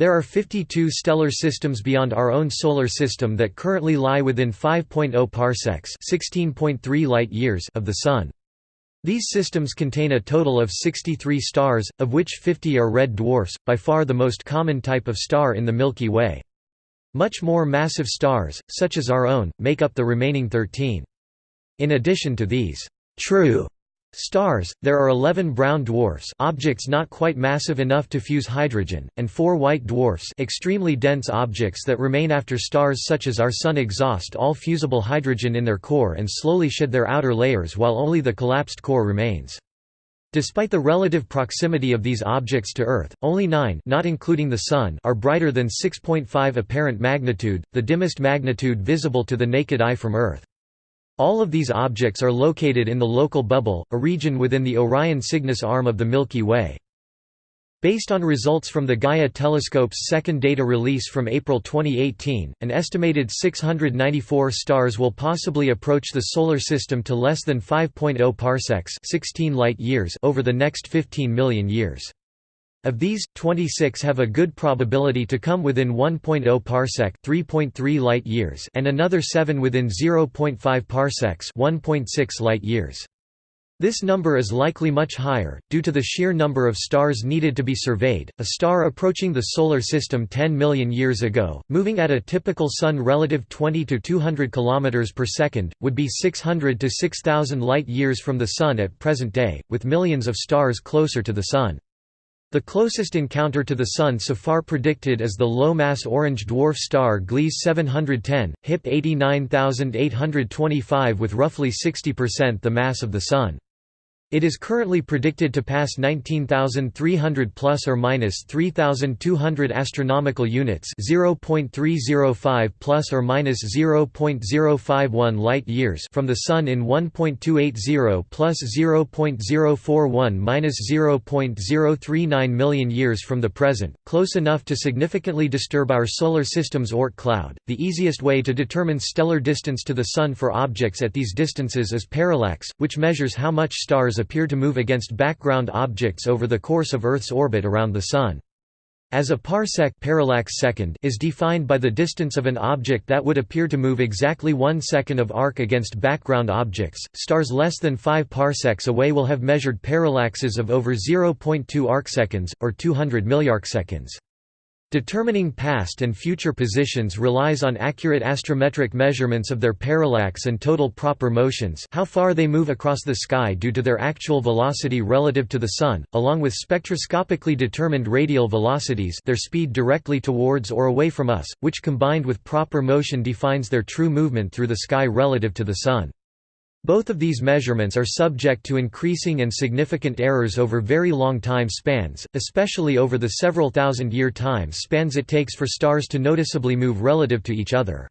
There are 52 stellar systems beyond our own solar system that currently lie within 5.0 parsecs (16.3 light-years) of the sun. These systems contain a total of 63 stars, of which 50 are red dwarfs, by far the most common type of star in the Milky Way. Much more massive stars, such as our own, make up the remaining 13. In addition to these true stars, there are 11 brown dwarfs objects not quite massive enough to fuse hydrogen, and four white dwarfs extremely dense objects that remain after stars such as our Sun exhaust all fusible hydrogen in their core and slowly shed their outer layers while only the collapsed core remains. Despite the relative proximity of these objects to Earth, only nine not including the Sun are brighter than 6.5 apparent magnitude, the dimmest magnitude visible to the naked eye from Earth. All of these objects are located in the local bubble, a region within the Orion Cygnus arm of the Milky Way. Based on results from the Gaia telescope's second data release from April 2018, an estimated 694 stars will possibly approach the Solar System to less than 5.0 parsecs 16 light -years over the next 15 million years. Of these, 26 have a good probability to come within 1.0 parsec (3.3 light-years) and another 7 within 0.5 parsecs (1.6 light-years). This number is likely much higher, due to the sheer number of stars needed to be surveyed. A star approaching the Solar System 10 million years ago, moving at a typical Sun relative 20 to 200 km per second, would be 600 to 6000 light years from the Sun at present day, with millions of stars closer to the Sun. The closest encounter to the Sun so far predicted is the low-mass orange dwarf star Gliese 710, HIP 89825 with roughly 60% the mass of the Sun. It is currently predicted to pass 19,300 plus or minus 3,200 astronomical units, 0.305 plus or minus 0.051 light years from the sun in 1.280 plus 0.041 minus 0.039 million years from the present, close enough to significantly disturb our solar system's Oort cloud. The easiest way to determine stellar distance to the sun for objects at these distances is parallax, which measures how much stars appear to move against background objects over the course of Earth's orbit around the Sun. As a parsec parallax second is defined by the distance of an object that would appear to move exactly one second of arc against background objects, stars less than 5 parsecs away will have measured parallaxes of over 0.2 arcseconds, or 200 milliarcseconds. Determining past and future positions relies on accurate astrometric measurements of their parallax and total proper motions how far they move across the sky due to their actual velocity relative to the Sun, along with spectroscopically determined radial velocities their speed directly towards or away from us, which combined with proper motion defines their true movement through the sky relative to the Sun. Both of these measurements are subject to increasing and significant errors over very long time spans, especially over the several thousand year time spans it takes for stars to noticeably move relative to each other.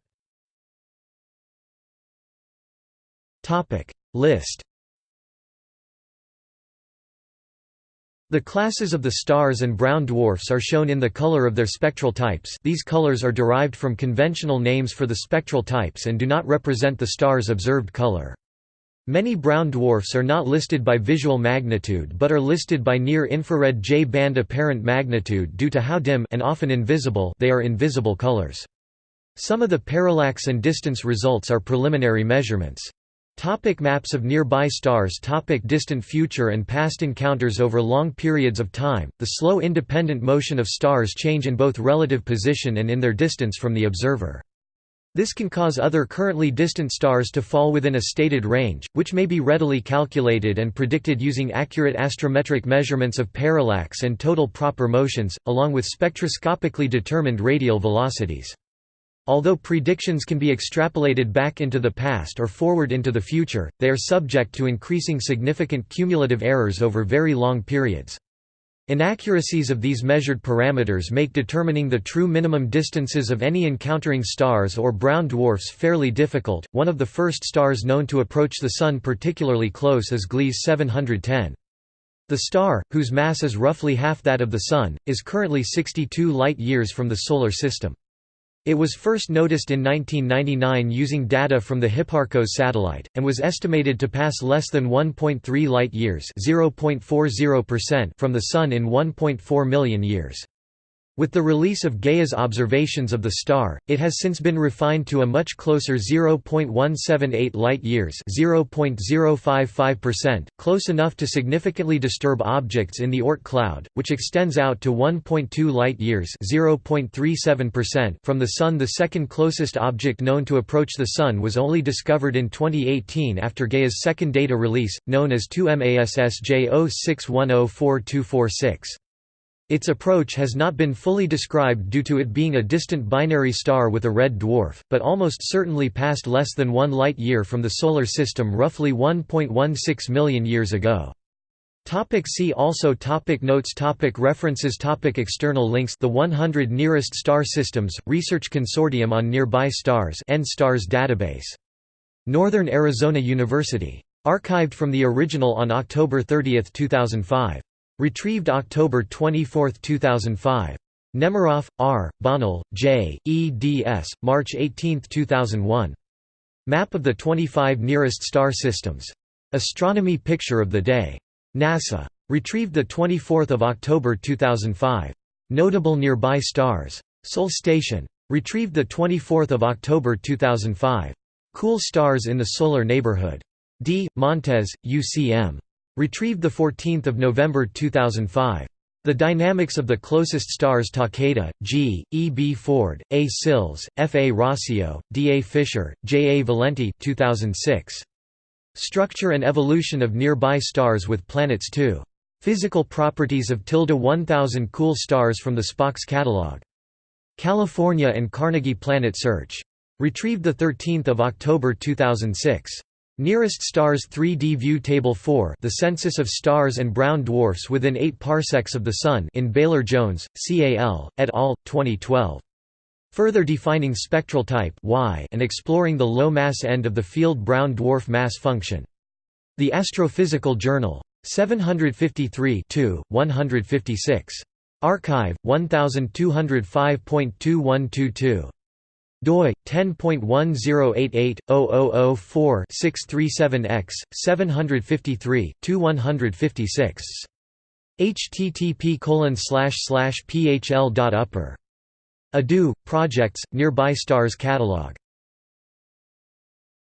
List The classes of the stars and brown dwarfs are shown in the color of their spectral types these colors are derived from conventional names for the spectral types and do not represent the star's observed color. Many brown dwarfs are not listed by visual magnitude but are listed by near-infrared J-band apparent magnitude due to how dim and often invisible they are in visible colors. Some of the parallax and distance results are preliminary measurements. Topic maps of nearby stars Topic Distant future and past encounters Over long periods of time, the slow independent motion of stars change in both relative position and in their distance from the observer. This can cause other currently distant stars to fall within a stated range, which may be readily calculated and predicted using accurate astrometric measurements of parallax and total proper motions, along with spectroscopically determined radial velocities. Although predictions can be extrapolated back into the past or forward into the future, they are subject to increasing significant cumulative errors over very long periods. Inaccuracies of these measured parameters make determining the true minimum distances of any encountering stars or brown dwarfs fairly difficult. One of the first stars known to approach the Sun particularly close is Gliese 710. The star, whose mass is roughly half that of the Sun, is currently 62 light-years from the Solar System. It was first noticed in 1999 using data from the Hipparcos satellite, and was estimated to pass less than 1.3 light-years from the Sun in 1.4 million years. With the release of Gaia's observations of the star, it has since been refined to a much closer 0.178 light-years (0.055%), close enough to significantly disturb objects in the Oort cloud, which extends out to 1.2 light-years (0.37%) from the Sun. The second closest object known to approach the Sun was only discovered in 2018 after Gaia's second data release, known as 2MASSJ 06104246. Its approach has not been fully described due to it being a distant binary star with a red dwarf, but almost certainly passed less than one light-year from the Solar System roughly 1.16 million years ago. Topic see also topic Notes topic References topic External links The 100 Nearest Star Systems, Research Consortium on Nearby Stars NSTARS database. Northern Arizona University. Archived from the original on October 30, 2005. Retrieved October 24, 2005. Nemiroff, R., Bonnell, J., eds. March 18, 2001. Map of the 25 nearest star systems. Astronomy Picture of the Day. NASA. Retrieved 24 October 2005. Notable nearby stars. Sol Station. Retrieved 24 October 2005. Cool stars in the solar neighborhood. D. Montes, UCM. Retrieved 14 November 2005. The Dynamics of the Closest Stars Takeda, G., E. B. Ford, A. Sills, F. A. Rasio, D. A. Fischer, J. A. Valenti 2006. Structure and Evolution of Nearby Stars with Planets 2. Physical Properties of tilde 1000 Cool Stars from the SPOCS Catalog. California and Carnegie Planet Search. Retrieved 13 October 2006. Nearest stars 3D View Table 4 The Census of Stars and Brown Dwarfs within 8 parsecs of the Sun in Baylor-Jones, CAL, et al., 2012. Further defining spectral type y and exploring the low-mass end of the field brown dwarf mass function. The Astrophysical Journal. 753 156. Archive, 1205.2122 doi 10.1088/0004-637x 753 2156 http colon slash slash phl.upper Adu projects nearby stars catalog